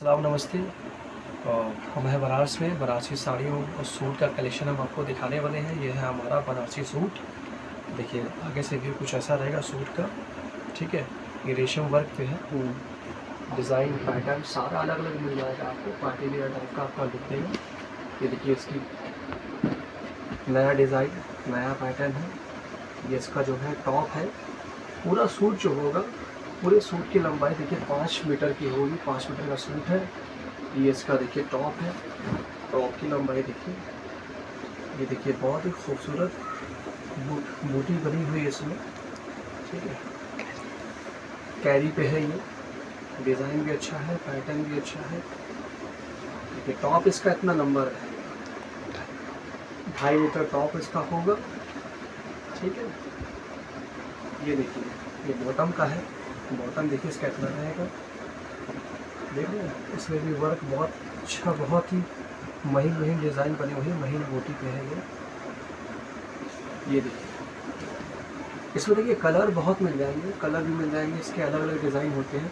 सलाम नमस्ते। और हम हैं बनारस में। बनारसी साड़ियों और सूट का कलेक्शन हम आपको दिखाने वाले हैं। ये है हमारा बनारसी सूट। देखिए आगे से भी कुछ ऐसा रहेगा सूट का। ठीक है? ये रेशम वर्क पे है। डिज़ाइन पैटर्न सारा अलग अलग मिल जाएगा आपको। पार्टी वेयर टाइप का आपका लुक देगा ये देखिए इसकी नया डिज़ाइन नया पैटर्न है। ये इसका जो है टॉप है। पूरा सूट जो होगा पूरे सूट की लंबाई देखिए, पाँच मीटर की होगी, पाँच मीटर का सूट है। ये इसका देखिए टॉप है। टॉप की लंबाई देखिए। ये देखिए बहुत ही खूबसूरत बूटी बनी हुई है इसमें। ठीक है। कैरी पे है ये। डिज़ाइन भी अच्छा है, पैटर्न भी अच्छा है। देखिए, टॉप इसका इतना नंबर है। ढाई मीटर टॉप इसका होगा। ठीक है। ये देखिए, ये बॉटम का है। बॉटम, देखिए इसका इतना रहेगा देख रहे हैं, इसमें भी वर्क बहुत अच्छा बहुत ही महीन महीन डिज़ाइन बनी हुई है, महीन बोटी पे है ये। ये देखिए। इसमें देखिए कलर बहुत मिल जाएँगे कलर भी मिल जाएँगे, इसके अलग अलग डिज़ाइन होते हैं।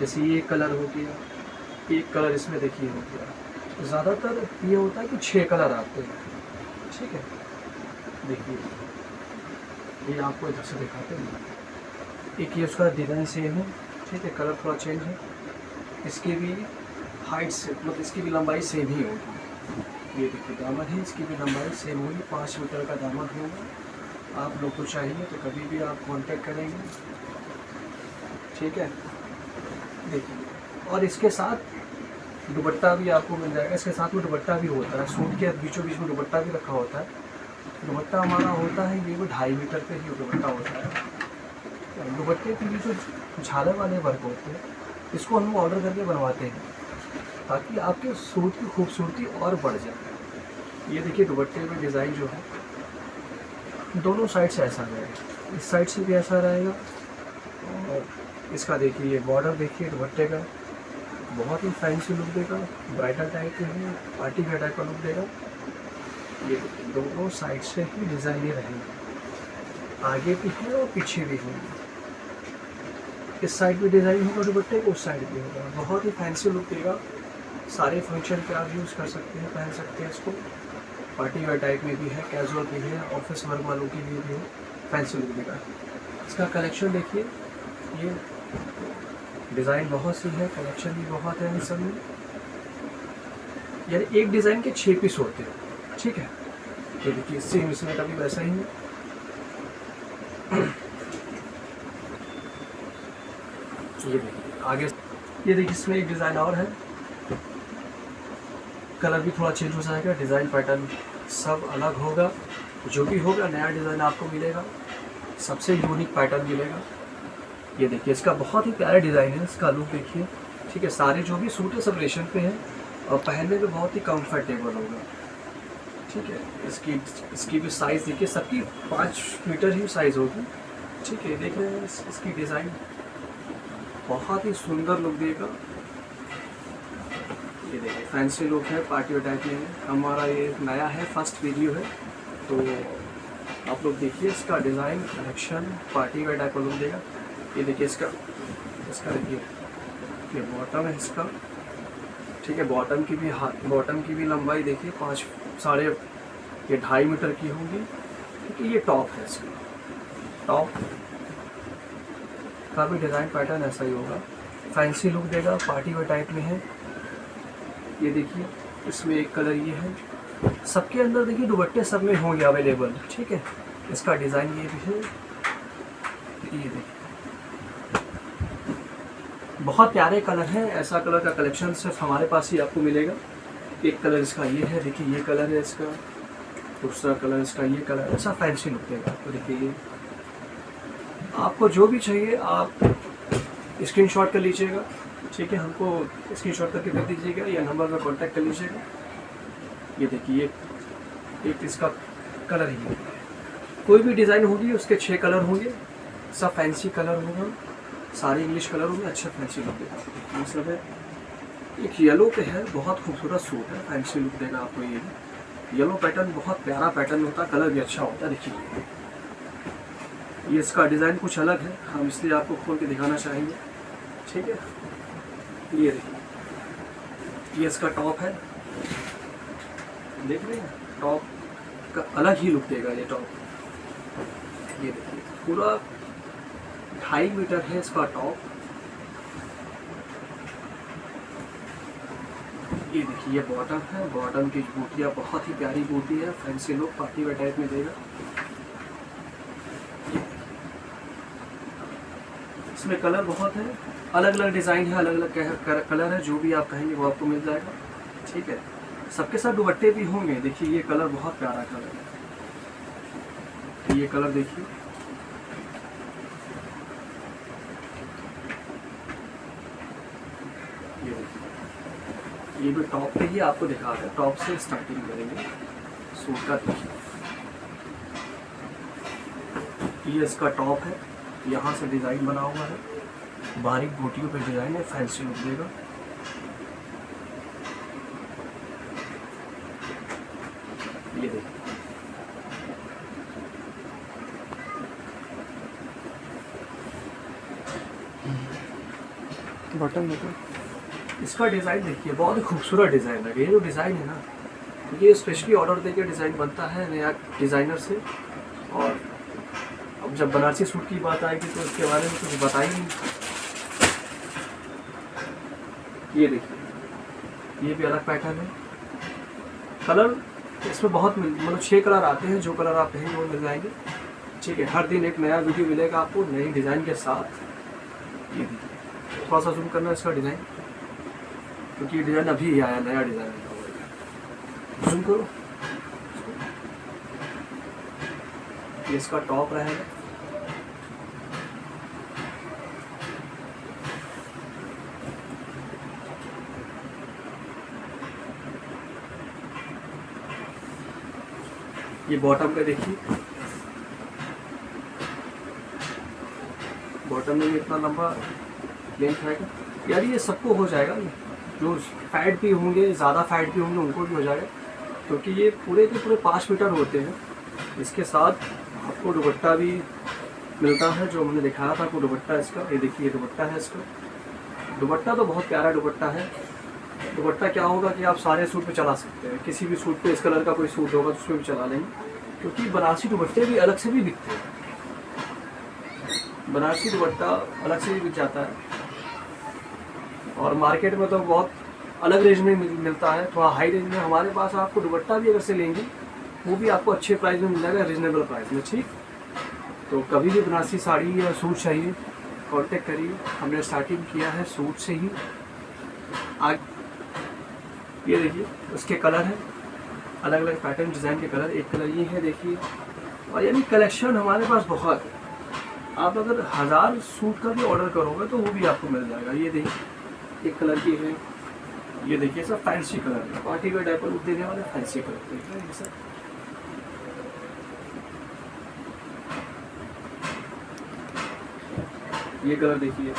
जैसे ये कलर हो गया, एक कलर इसमें देखिए हो गया। ज़्यादातर ये होता है कि छः कलर आते हैं, ठीक है? देखिए, ये आपको इधर से दिखाते हैं। एक ये उसका डिज़ाइन सेम है, ठीक है कलर थोड़ा चेंज है। इसकी भी हाइट से मतलब इसकी भी लंबाई सेम ही होगी। ये देखिए, दामन है, इसकी भी लंबाई सेम होगी। पाँच मीटर का दामन होगा। आप लोग को चाहिए तो कभी भी आप कांटेक्ट करेंगे। ठीक है? देखिए, और इसके साथ दुपट्टा भी आपको मिल जाएगा। इसके साथ में दुपट्टा भी होता है। सूट के बीचों बीच में दुपट्टा भी रखा होता है। दुपट्टा हमारा होता है, ये वो ढाई मीटर पे ही दुपट्टा होता है। दुपट्टे के लिए जो झालर वाले वर्क होते हैं, इसको हम ऑर्डर करके बनवाते हैं, ताकि आपके सूट की खूबसूरती और बढ़ जाए। ये देखिए दुपट्टे में डिज़ाइन जो है, दोनों साइड से ऐसा रहेगा। इस साइड से भी ऐसा रहेगा, और इसका देखिए, ये बॉर्डर देखिए दुपट्टे का। बहुत ही फैंसी लुक देगा ब्राइडल टाइप के है पार्टी का टाइप का लुक देगा। ये दोनों साइड से ही डिज़ाइन ही रहेंगे। आगे भी है और पीछे भी होंगे। इस साइड भी डिज़ाइन होगा दुपट्टे उस साइड भी होगा। बहुत ही फैंसी लुक देगा। सारे फ़ंक्शन पे आप यूज़ कर सकते हैं, पहन सकते हैं इसको। पार्टी वेयर टाइप में भी है कैजुअल भी है ऑफ़िस वर्क वालों के लिए भी है। फैंसी लुक देगा। इसका कलेक्शन देखिए। ये डिज़ाइन बहुत सी है कलेक्शन भी बहुत है इन सब में। यानी एक डिज़ाइन के छः पीस होते हैं। ठीक है? ये देखिए सेम इसमें कभी वैसा ही है ये देखिए, आगे ये देखिए, इसमें एक डिज़ाइन और है। कलर भी थोड़ा चेंज हो जाएगा डिज़ाइन पैटर्न सब अलग होगा। जो भी होगा, नया डिज़ाइन आपको मिलेगा। सबसे यूनिक पैटर्न मिलेगा। ये देखिए, इसका बहुत ही प्यारा डिज़ाइन है, इसका लुक देखिए। ठीक है, सारे जो भी सूट है, सब रेशम पे हैं। और पहनने में बहुत ही कंफर्टेबल होगा। ठीक है, इसकी इसकी भी साइज़ देखिए, सबकी पाँच मीटर ही साइज़ होगी। ठीक है देख रहे हैं इसकी डिज़ाइन बहुत ही सुंदर लुक देगा। ये देखिए फैंसी लुक है पार्टी टाइप में हमारा ये नया है फ़र्स्ट वीडियो है। तो आप लोग देखिए इसका design collection party wear type का लुक देगा। ये देखिए इसका इसका देखिए, ये बॉटम है इसका। ठीक है बॉटम की भी हाथ बॉटम की भी लंबाई देखिए, पाँच, साढ़े ये ढाई मीटर की होगी। ये टॉप है इसका। टॉप का भी डिज़ाइन पैटर्न ऐसा ही होगा। फैंसी लुक देगा पार्टी वेयर टाइप में है। ये देखिए, इसमें एक कलर ये है। सबके अंदर देखिए, दुपट्टे सब में होंगे अवेलेबल ठीक है? इसका डिज़ाइन ये भी है। ये देखिए। बहुत प्यारे कलर हैं। ऐसा कलर का कलेक्शन सिर्फ़ हमारे पास ही आपको मिलेगा। एक कलर इसका ये है। देखिए, ये कलर है इसका। दूसरा कलर इसका ये कलर ऐसा फैंसी लुक देगा। तो देखिए, ये आपको जो भी चाहिए, आप स्क्रीन शॉट कर लीजिएगा। ठीक है, हमको स्क्रीन शॉट करके कर दीजिएगा या नंबर पर कॉन्टैक्ट कर लीजिएगा। ये देखिए एक इसका कलर ही कोई भी डिज़ाइन होगी, उसके छः कलर होंगे। सब फैंसी कलर होगा। सारे इंग्लिश कलर होंगे, अच्छे फैंसी लुक देगा। मतलब है, एक येलो पे है, बहुत खूबसूरत सूट है फैंसी लुक देगा आपको ये। येलो पैटर्न बहुत प्यारा पैटर्न होता है कलर भी अच्छा होता है देखिए। ये इसका डिज़ाइन कुछ अलग है। हम इसलिए आपको खोल के दिखाना चाहेंगे। ठीक है? ये देखिए। ये इसका टॉप है। देख रहे हैं? टॉप का अलग ही लुक देगा ये टॉप। ये देखिए, पूरा ढाई मीटर है इसका टॉप। ये देखिए, ये बॉटम है। बॉटम की बूटियाँ बहुत ही प्यारी बूटी है। Fancy look, party wear type में देगा। इसमें कलर बहुत है। अलग अलग डिज़ाइन है अलग अलग कलर है। जो भी आप कहेंगे वो आपको मिल जाएगा। ठीक है? सबके साथ दुपट्टे भी होंगे। देखिए, ये कलर बहुत प्यारा कलर है। ये कलर देखिए। ये भी टॉप पे ही आपको दिखा रहा टॉप से स्टार्टिंग करेंगे। सूट का ये इसका टॉप है। यहाँ से डिज़ाइन बना हुआ है। बारीक बूटियों पे डिज़ाइन है फैंसी लुक देगा। ये देखिए बटन बटन इसका डिज़ाइन देखिए बहुत ही खूबसूरत डिज़ाइन है। ये जो डिज़ाइन है ना ये स्पेशली ऑर्डर देके डिज़ाइन बनता है नया डिज़ाइनर से। और अब जब बनारसी सूट की बात आएगी तो इसके बारे में कुछ बता नहीं ये देखिए। ये भी अलग पैटर्न है। कलर इसमें बहुत मिल मतलब छः कलर आते हैं, जो कलर आप कहेंगे वो मिल जाएँगे। ठीक है, हर दिन एक नया वीडियो मिलेगा आपको, नई डिज़ाइन के साथ। ये देखिए, थोड़ा सा जूम करना इसका डिज़ाइन क्योंकि ये डिज़ाइन अभी ही आया, नया डिज़ाइन जूम करो। ये इसका टॉप रहेगा। ये बॉटम पे देखिए। बॉटम में भी इतना लंबा लेंथ आएगा। यार ये सबको हो जाएगा जो फैट भी होंगे, ज़्यादा फैट भी होंगे, उनको भी हो जाएगा। क्योंकि ये पूरे के पूरे पाँच मीटर होते हैं। इसके साथ आपको दुपट्टा भी मिलता है, जो हमने दिखाया था, आपको दुपट्टा इसका। ये देखिए, ये दुपट्टा है इसका। दुपट्टा तो बहुत प्यारा दुपट्टा है। दुपट्टा क्या होगा कि आप सारे सूट पे चला सकते हैं। किसी भी सूट पे इस कलर का कोई सूट होगा तो उसमें भी चला लेंगे। क्योंकि बनारसी दुपट्टे भी अलग से भी बिकते हैं। बनारसी दुपट्टा अलग से भी बिक जाता है। और मार्केट में तो बहुत अलग रेंज में मिलता है। थोड़ा हाई रेंज में हमारे पास आपको दुपट्टा भी अगर से लेंगे, वो भी आपको अच्छे प्राइस में मिल जाएगा रिजनेबल प्राइस में, ठीक? तो कभी भी बनारसी साड़ी या सूट चाहिए कांटेक्ट करिए। हमने स्टार्टिंग किया है सूट से ही। आग ये देखिए, उसके कलर हैं। अलग अलग पैटर्न डिज़ाइन के कलर। एक कलर ये है, देखिए। और यानी कलेक्शन हमारे पास बहुत है। आप अगर हज़ार सूट का भी ऑर्डर करोगे तो वो भी आपको मिल जाएगा। ये देखिए, एक कलर की है। ये देखिए, सब फैंसी कलर है। पार्टी वेयर लुक देने वाले फैंसी कलर देख रहे ये सब। ये कलर देखिए।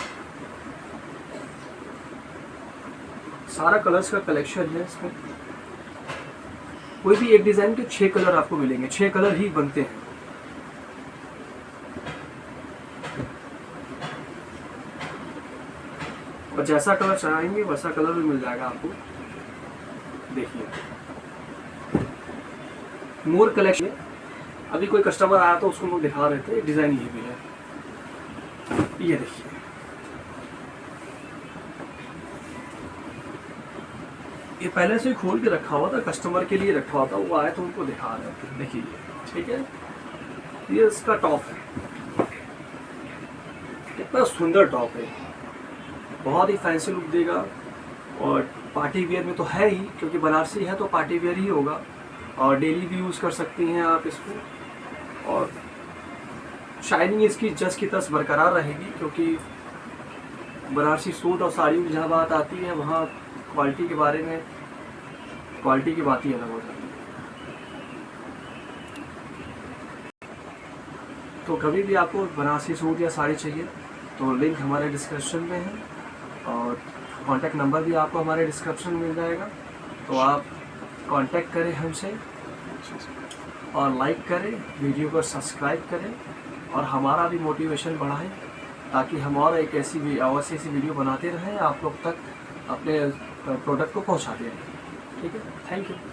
सारा कलर्स का कलेक्शन है इसमें। कोई भी एक डिज़ाइन के छह कलर आपको मिलेंगे। छह कलर ही बनते हैं। और जैसा कलर चाहेंगे, वैसा कलर भी मिल जाएगा आपको। देखिए। मोर कलेक्शन अभी कोई कस्टमर आया तो उसको लोग दिखा रहे थे। डिज़ाइन ये भी है। ये देखिए। ये पहले से ही खोल के रखा हुआ था कस्टमर के लिए रखा हुआ था, वो आए तो उनको दिखा रहे थे देखिए, ठीक है? ये इसका टॉप है। कितना सुंदर टॉप है। बहुत ही फैंसी लुक देगा। और पार्टी वेयर में तो है ही, क्योंकि बनारसी है तो पार्टी वेयर ही होगा। और डेली भी यूज़ कर सकती हैं आप इसको। और शाइनिंग इसकी जस की तस बरकरार रहेगी, क्योंकि बनारसी सूट और साड़ियों की जहाँ बात आती है, वहाँ क्वालिटी के बारे में क्वालिटी की बात ही अलग हो जाती है। तो कभी भी आपको बनारसी सूट या साड़ी चाहिए तो लिंक हमारे डिस्क्रिप्शन में है और कांटेक्ट नंबर भी आपको हमारे डिस्क्रिप्शन में मिल जाएगा। तो आप कांटेक्ट करें हमसे और लाइक करें वीडियो को सब्सक्राइब करें और हमारा भी मोटिवेशन बढ़ाएँ ताकि हम और एक ऐसी और ऐसी वीडियो बनाते रहें, आप लोग तक अपने प्रोडक्ट को पहुँचा देंगे ठीक है थैंक यू